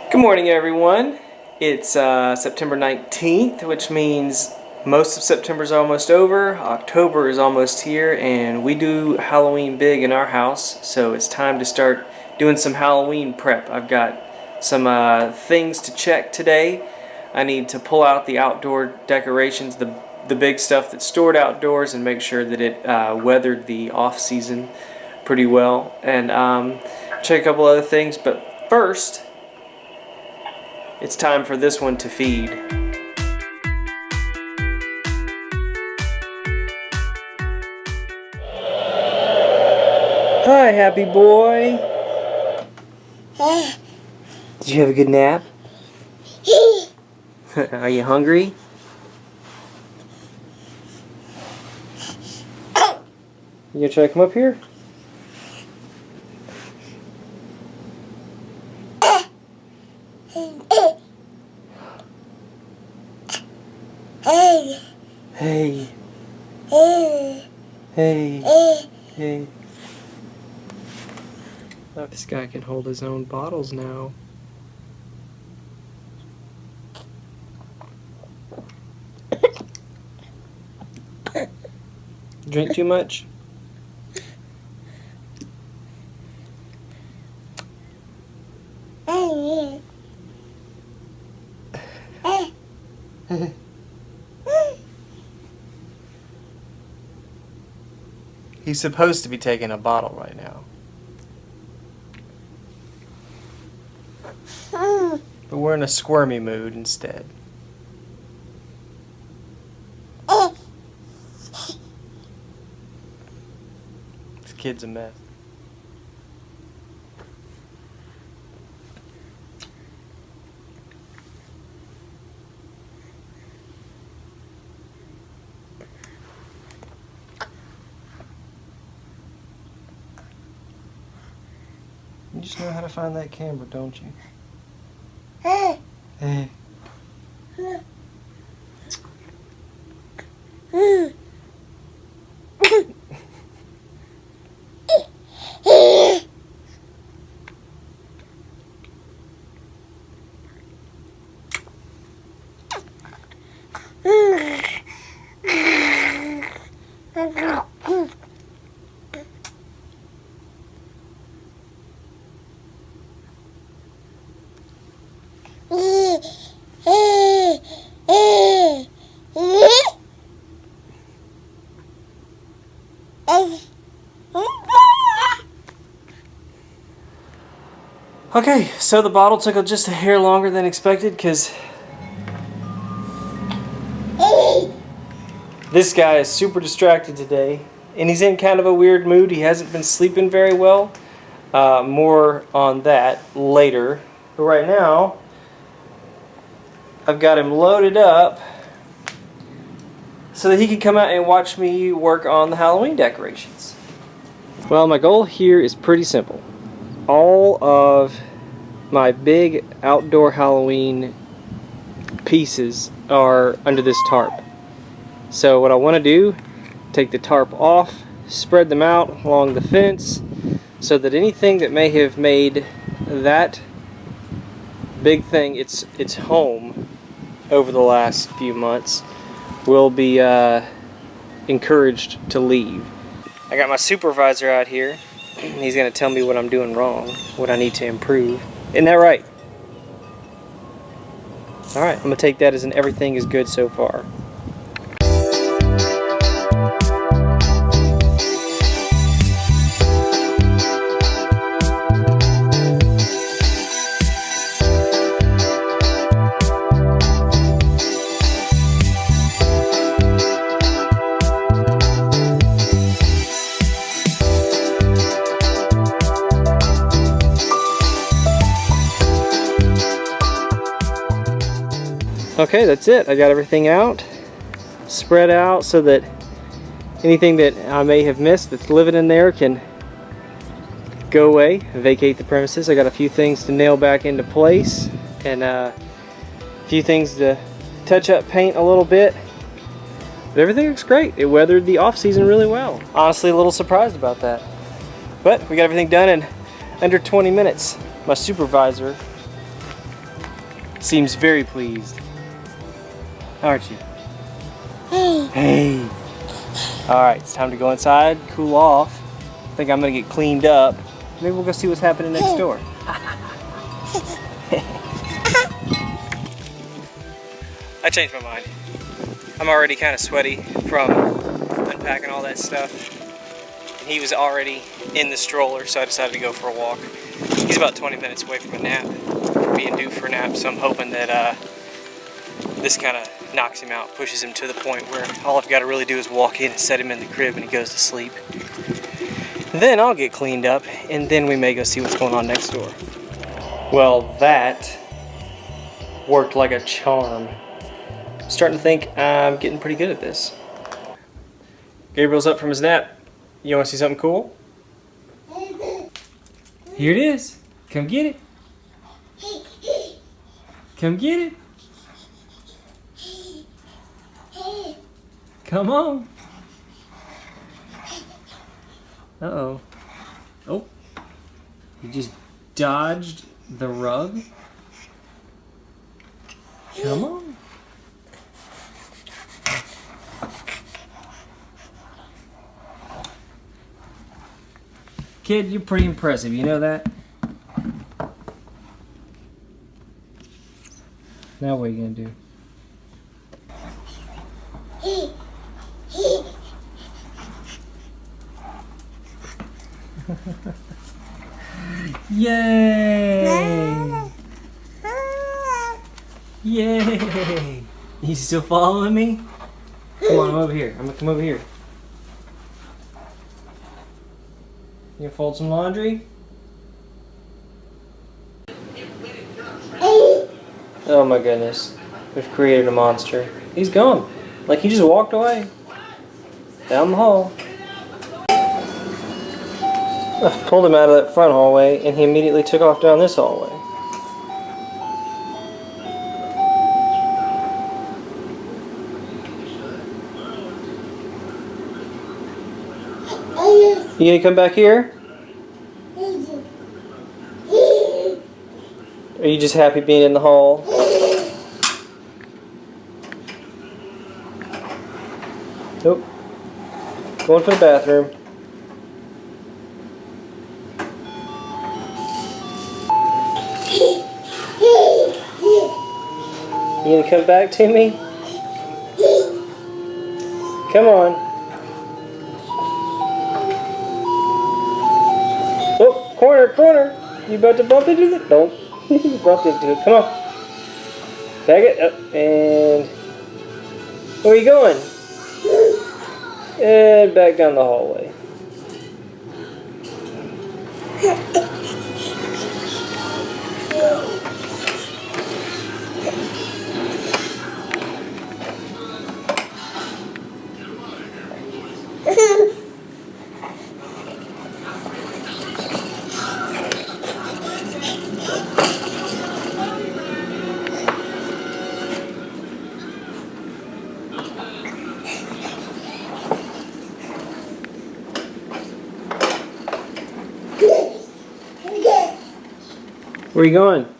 Good morning everyone. It's uh, September 19th, which means most of September is almost over, October is almost here, and we do Halloween big in our house, so it's time to start doing some Halloween prep. I've got some uh, things to check today. I need to pull out the outdoor decorations, the, the big stuff that's stored outdoors, and make sure that it uh, weathered the off-season pretty well, and um, check a couple other things, but first, it's time for this one to feed. Hi, happy boy. Did you have a good nap? Are you hungry? You gonna try to come up here? Hey. Hey, Hey. hey, Hey. hey. This guy can hold his own bottles now. Drink too much? He's supposed to be taking a bottle right now. But we're in a squirmy mood instead. This kid's a mess. You just know how to find that camera, don't you? Hey. Okay, so the bottle took just a hair longer than expected because this guy is super distracted today and he's in kind of a weird mood. He hasn't been sleeping very well. Uh, more on that later. But right now, I've got him loaded up so that he can come out and watch me work on the Halloween decorations. Well, my goal here is pretty simple. All of my big outdoor Halloween pieces are under this tarp. So what I want to do, take the tarp off, spread them out along the fence so that anything that may have made that big thing its its home over the last few months will be uh, encouraged to leave. I got my supervisor out here. He's going to tell me what I'm doing wrong, what I need to improve. Isn't that right? Alright, I'm going to take that as an everything is good so far. Okay, that's it. I got everything out, spread out so that anything that I may have missed that's living in there can go away, vacate the premises. I got a few things to nail back into place and uh, a few things to touch up paint a little bit. But everything looks great. It weathered the off season really well. Honestly, a little surprised about that. But we got everything done in under 20 minutes. My supervisor Seems very pleased. Aren't you? Hey. Hey. Alright, it's time to go inside, cool off. I think I'm gonna get cleaned up. Maybe we'll go see what's happening next door. I changed my mind. I'm already kind of sweaty from unpacking all that stuff. And he was already in the stroller, so I decided to go for a walk. He's about 20 minutes away from a nap, from being due for a nap, so I'm hoping that uh, this kind of knocks him out, pushes him to the point where all I've got to really do is walk in and set him in the crib and he goes to sleep. Then I'll get cleaned up and then we may go see what's going on next door. Well, that worked like a charm. I'm starting to think I'm getting pretty good at this. Gabriel's up from his nap. You want to see something cool? Here it is. Come get it. Come get it. Come on. Uh-oh. Oh. You just dodged the rug. Come on. Kid, you're pretty impressive. You know that? Now what are you gonna do? Yay! Yay! You still following me? Come on, I'm over here. I'm gonna come over here. You fold some laundry? Oh my goodness. We've created a monster. He's gone. Like he just walked away. Down the hall. I pulled him out of that front hallway and he immediately took off down this hallway. You gonna come back here? Are you just happy being in the hall? Nope. Going for the bathroom. You gonna come back to me? Come on. Oh, corner, corner. You about to bump into the... Nope. you bumped into it. Come on. Back it up. And... Where are you going? And back down the hallway. Where are you going?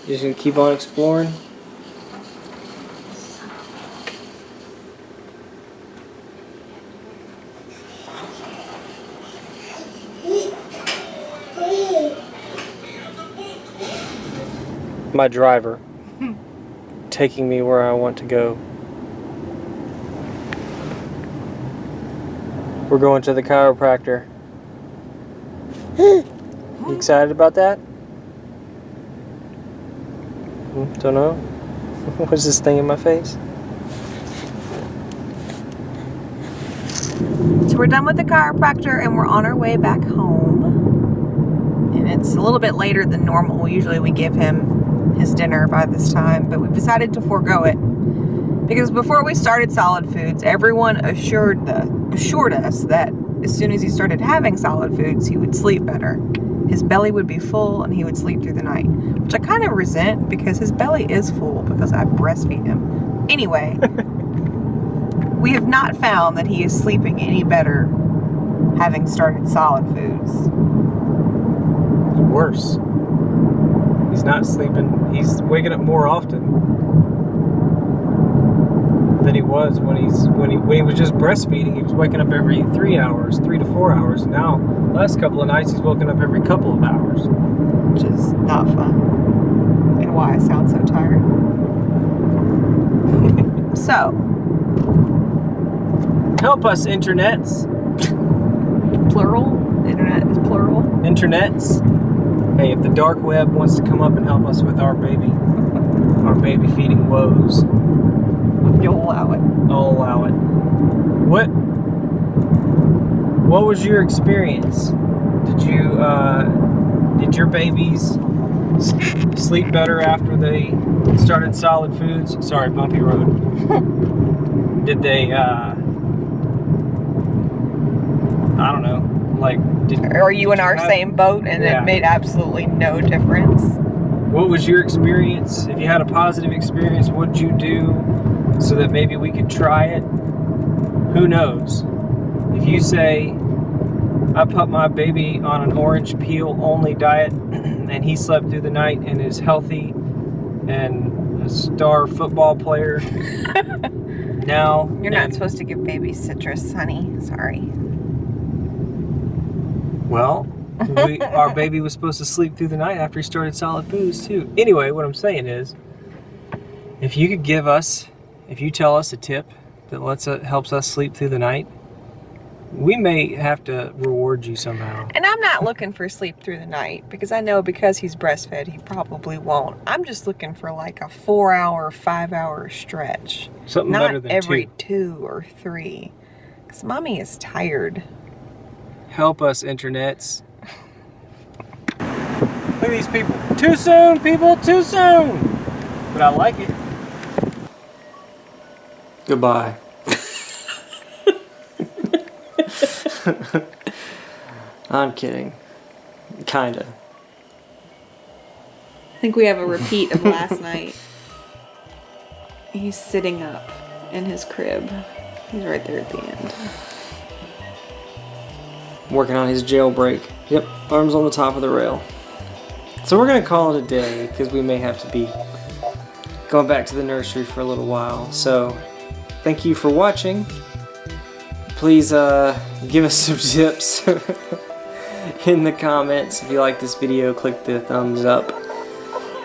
You just gonna keep on exploring? My driver taking me where I want to go. We're going to the chiropractor. You excited about that? Hmm, Don't know. What's this thing in my face? So we're done with the chiropractor and we're on our way back home. And it's a little bit later than normal. Usually we give him his dinner by this time, but we've decided to forego it. Because before we started Solid Foods, everyone assured the assured us that as soon as he started having solid foods, he would sleep better. His belly would be full and he would sleep through the night, which I kind of resent because his belly is full because I breastfeed him. Anyway, we have not found that he is sleeping any better having started solid foods. Worse. He's not sleeping. He's waking up more often than he was when he's when he when he was just breastfeeding. He was waking up every three hours, three to four hours. Now, last couple of nights, he's woken up every couple of hours. which is not fun. And why I sound so tired. so, Help us, internets, plural. Internet is plural. internets. Hey, if the dark web wants to come up and help us with our baby, our baby feeding woes, You'll allow it. I'll allow it. What? What was your experience? Did you uh, did your babies sleep better after they started solid foods? Sorry, bumpy road. did they? Uh, I don't know. Like, did Are you in our have- same boat and Yeah. it made absolutely no difference? What was your experience? If you had a positive experience, what'd you do so that maybe we could try it? Who knows? If you say, I put my baby on an orange peel only diet and he slept through the night and is healthy and a star football player, now You're not and- supposed to give babies citrus, honey. Sorry. Well, we, our baby was supposed to sleep through the night after he started solid foods too. Anyway, what I'm saying is, if you could give us, if you tell us a tip that lets us, helps us sleep through the night, we may have to reward you somehow. And I'm not looking for sleep through the night because I know because he's breastfed, he probably won't. I'm just looking for like a four hour, five hour stretch. Something better Not than every two. two or three. Because mommy is tired. Help us, internets. Look at these people. Too soon, people. Too soon. But I like it. Goodbye. I'm kidding. Kinda. I think we have a repeat of last night. He's sitting up in his crib. He's right there at the end. Working on his jailbreak. Yep, arms on the top of the rail. So we're gonna call it a day because we may have to be going back to the nursery for a little while. So thank you for watching. Please uh, give us some tips in the comments. If you like this video, click the thumbs up.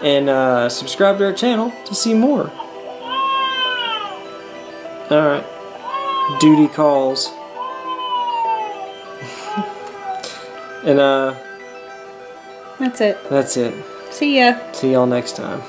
And uh, subscribe to our channel to see more. Alright. Duty calls. and uh, That's it. that's it. See ya. See y'all next time.